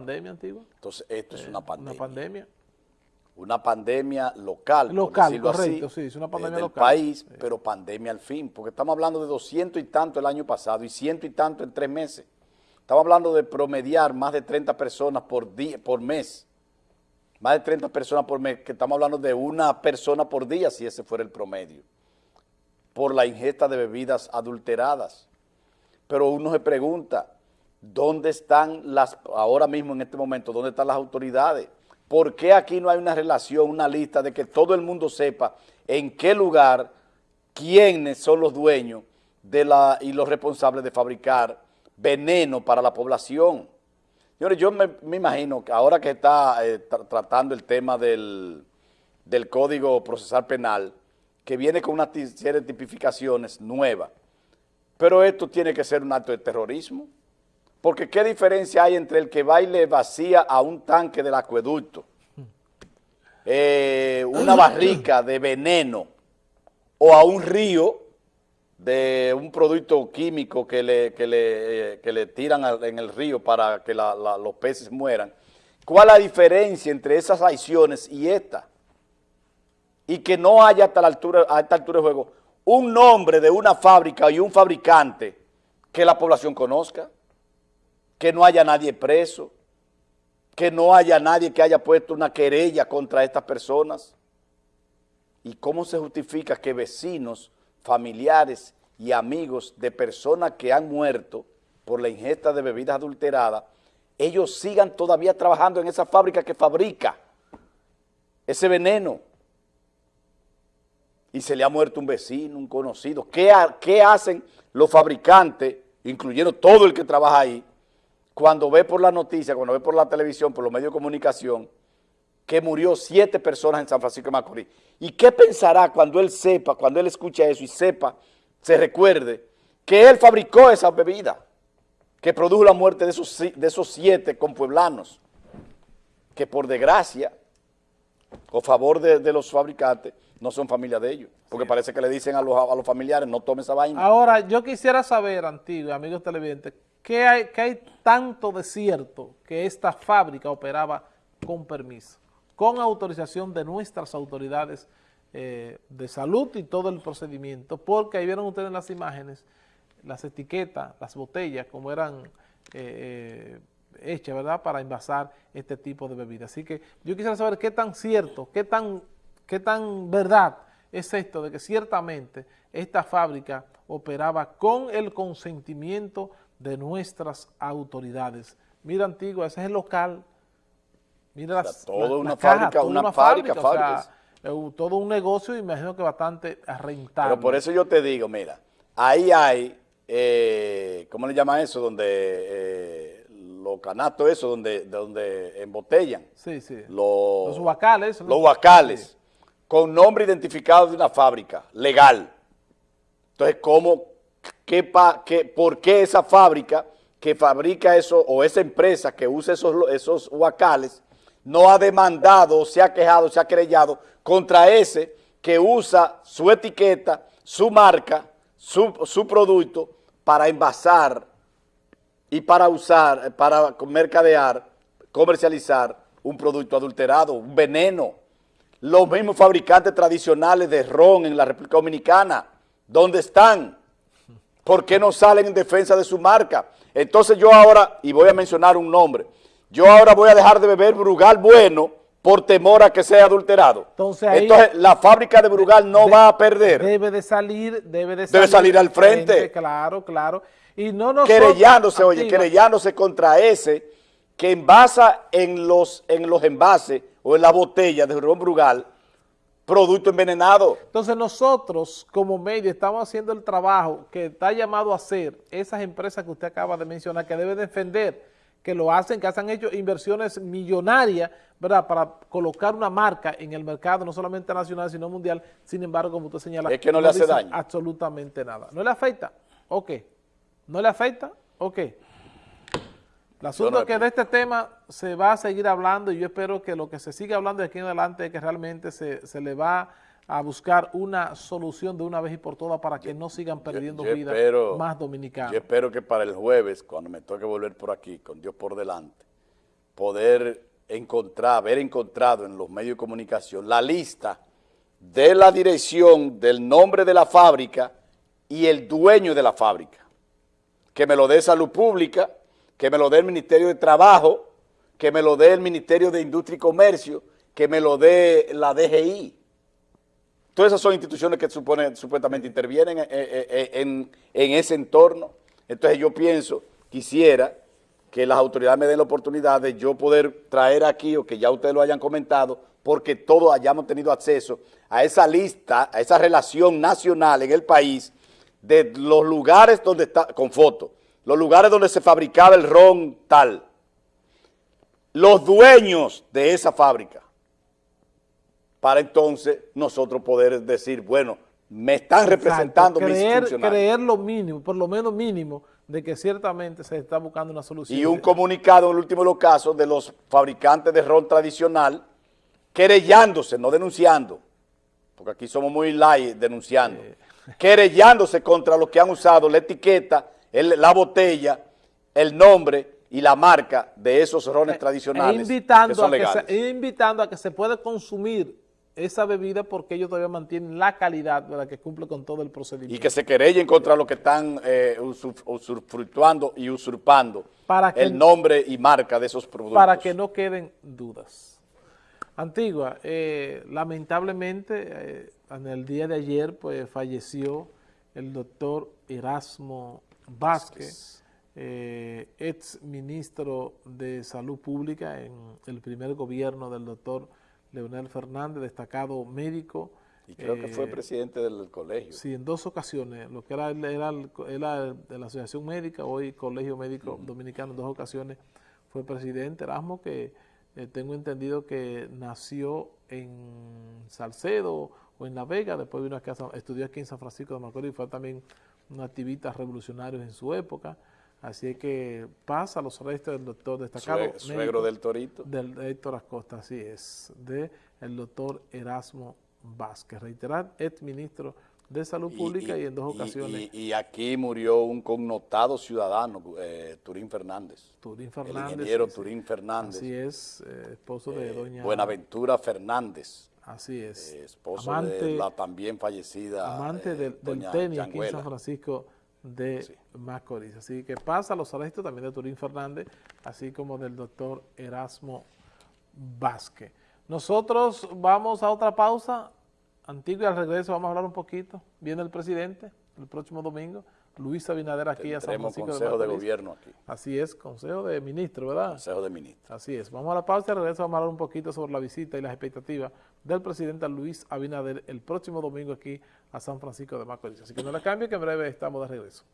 pandemia antigua. Entonces, esto es Eh, una pandemia. Una pandemia. Una pandemia local, por Local, decirlo correcto, así, sí, es una eh, pandemia del local. país, pero pandemia al fin, porque estamos hablando de 200 y tanto el año pasado y ciento y tanto en tres meses. Estamos hablando de promediar más de 30 personas por, día, por mes. Más de 30 personas por mes, que estamos hablando de una persona por día, si ese fuera el promedio, por la ingesta de bebidas adulteradas. Pero uno se pregunta, ¿dónde están las, ahora mismo en este momento, dónde están las autoridades? ¿Por qué aquí no hay una relación, una lista de que todo el mundo sepa en qué lugar, quiénes son los dueños de la, y los responsables de fabricar veneno para la población? Señores, yo me, imagino que ahora que está eh, tra- tratando el tema del, del Código Procesal Penal, que viene con una serie de tipificaciones nuevas, pero esto tiene que ser un acto de terrorismo. Porque ¿qué diferencia hay entre el que va y le vacía a un tanque del acueducto eh, una barrica de veneno o a un río de un producto químico que le, que le, eh, que le tiran en el río para que los peces mueran? ¿Cuál es la diferencia entre esas acciones y esta? Y que no haya hasta la altura, a esta altura de juego un nombre de una fábrica y un fabricante que la población conozca que no haya nadie preso, que no haya nadie que haya puesto una querella contra estas personas. ¿Y cómo se justifica que vecinos, familiares y amigos de personas que han muerto por la ingesta de bebidas adulteradas, ellos sigan todavía trabajando en esa fábrica que fabrica ese veneno? Y se le ha muerto un vecino, un conocido. ¿Qué, ha- qué hacen los fabricantes, incluyendo todo el que trabaja ahí, cuando ve por la noticia, cuando ve por la televisión, por los medios de comunicación, que murió siete personas en San Francisco de Macorís. ¿Y qué pensará cuando él sepa, cuando él escucha eso y sepa, se recuerde, que él fabricó esa bebida, que produjo la muerte de esos, si- de esos siete compueblanos, que por desgracia, o favor de, de los fabricantes, no son familia de ellos, porque parece que le dicen a los, a los familiares, no tome esa vaina. Ahora, yo quisiera saber, antiguo, amigos televidentes, ¿qué hay, qué hay tanto de cierto que esta fábrica operaba con permiso, con autorización de nuestras autoridades eh, de salud y todo el procedimiento? Porque ahí vieron ustedes en las imágenes las etiquetas, las botellas, como eran eh, eh, hechas, ¿verdad?, para envasar este tipo de bebidas. Así que yo quisiera saber qué tan cierto, qué tan, qué tan verdad es esto de que ciertamente esta fábrica operaba con el consentimiento de nuestras autoridades. Mira, Antigua, ese es el local. Mira las, toda la- una la caja, fábrica, toda una fábrica, o sea, fábricas. eh, todo un negocio, imagino que bastante rentable. Pero por eso yo te digo, mira, ahí hay, eh, ¿cómo le llaman eso? Donde eh, los canastos, eso, donde, donde embotellan. Sí, sí. Los, Los huacales, ¿no? Los huacales, con nombre identificado de una fábrica legal. Entonces, ¿cómo, qué, pa- por qué esa fábrica que fabrica eso, o esa empresa que usa esos, esos huacales, no ha demandado, se ha quejado, se ha querellado contra ese que usa su etiqueta, su marca, su, su producto para envasar y para usar, para mercadear, comercializar un producto adulterado, un veneno. Los mismos fabricantes tradicionales de ron en la República Dominicana, ¿dónde están? ¿Por qué no salen en defensa de su marca? Entonces yo ahora, y voy a mencionar un nombre, yo ahora voy a dejar de beber Brugal bueno por temor a que sea adulterado. Entonces ahí- Entonces la fábrica de Brugal no De- va a perder. Debe de salir, debe de Debe salir al frente. Claro, claro. Y no nos querellándose, oye, querellándose contra ese que envasa en los, en los envases o en la botella de ron Brugal producto envenenado. Entonces nosotros como medio estamos haciendo el trabajo que está llamado a hacer esas empresas que usted acaba de mencionar, que debe defender, que lo hacen, que han hecho inversiones millonarias, ¿verdad?, para colocar una marca en el mercado, no solamente nacional, sino mundial. Sin embargo, como usted señala, Es que no le hace daño. absolutamente nada. ¿No le afecta? Ok. ¿No le afecta? Ok. El asunto no es que de este tema se va a seguir hablando y yo espero que lo que se siga hablando de aquí en adelante es que realmente se, se le va a buscar una solución de una vez y por todas para que no sigan perdiendo vidas más dominicanas. Yo espero que para el jueves, cuando me toque volver por aquí, con Dios por delante, poder encontrar, haber encontrado en los medios de comunicación la lista de la dirección del nombre de la fábrica y el dueño de la fábrica. Que me lo dé Salud Pública, que me lo dé el Ministerio de Trabajo, que me lo dé el Ministerio de Industria y Comercio, que me lo dé la DGI. Todas esas son instituciones que supone, supuestamente intervienen en, en ese entorno. Entonces yo pienso, quisiera que las autoridades me den la oportunidad de yo poder traer aquí, o que ya ustedes lo hayan comentado, porque todos hayamos tenido acceso a esa lista, a esa relación nacional en el país, de los lugares donde está, con fotos, los lugares donde se fabricaba el ron tal, los dueños de esa fábrica, para entonces nosotros poder decir, bueno, me están representando creer, mis Creer lo mínimo, por lo menos mínimo, de que ciertamente se está buscando una solución. Y un comunicado en el último de los casos de los fabricantes de ron tradicional querellándose, no denunciando, porque aquí somos muy light denunciando, querellándose contra los que han usado la etiqueta, la botella, el nombre y la marca de esos rones eh, tradicionales invitando que son a que se, invitando a que se pueda consumir esa bebida porque ellos todavía mantienen la calidad de la que cumple con todo el procedimiento. Y que se querellen contra los que están eh, usufructuando y usurpando el nombre y marca de esos productos. Para que no queden dudas. Antigua, eh, lamentablemente eh, en el día de ayer pues falleció el doctor Erasmo Vázquez, eh, ex ministro de Salud Pública en el primer gobierno del doctor Leonel Fernández, destacado médico. Y creo que fue presidente del colegio. Sí, en dos ocasiones, lo que era, era, era de la Asociación Médica, hoy Colegio Médico Dominicano, en dos ocasiones fue presidente Erasmo, que eh, tengo entendido que nació en Salcedo o en La Vega, después vino aquí a, estudió aquí en San Francisco de Macorís, fue también un activista revolucionario en su época, así que pasa los restos del doctor destacado. Suegro del Torito. Del Héctor Acosta, así es, de el doctor Erasmo Vázquez, reiterar, ex ministro de Salud Pública y, en dos ocasiones. Y, aquí murió un connotado ciudadano, eh, Turín Fernández. Turín Fernández. El ingeniero Turín Fernández. Así es, eh, esposo de eh, doña... Buenaventura Fernández. Así es. esposo de la también fallecida Amante del, tenis aquí en San Francisco de Macorís. Así que pasa los arrestos también de Turín Fernández, así como del doctor Erasmo Vázquez. Nosotros vamos a otra pausa, Antiguo y al regreso vamos a hablar un poquito. Viene el presidente el próximo domingo, Luis Abinader aquí a San Francisco consejo de, gobierno aquí. Así es, consejo de ministro, ¿verdad? Consejo de ministro. Así es. Vamos a la pausa y regreso vamos a hablar un poquito sobre la visita y las expectativas del presidente Luis Abinader el próximo domingo aquí a San Francisco de Macorís. Así que no la cambie que en breve estamos de regreso.